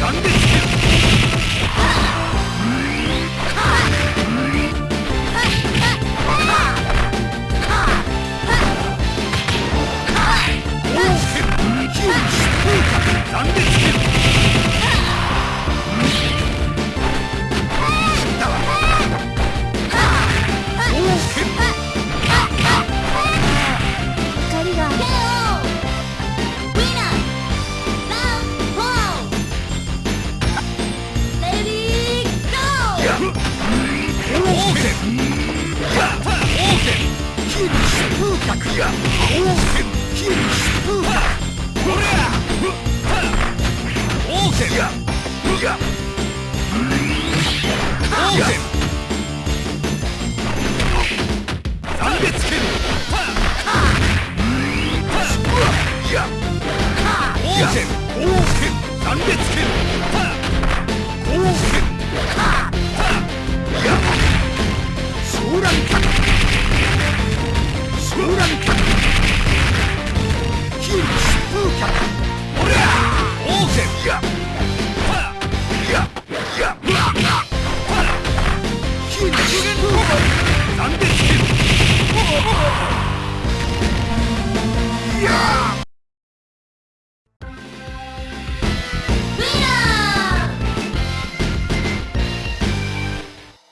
断裂断裂剣 Yeah!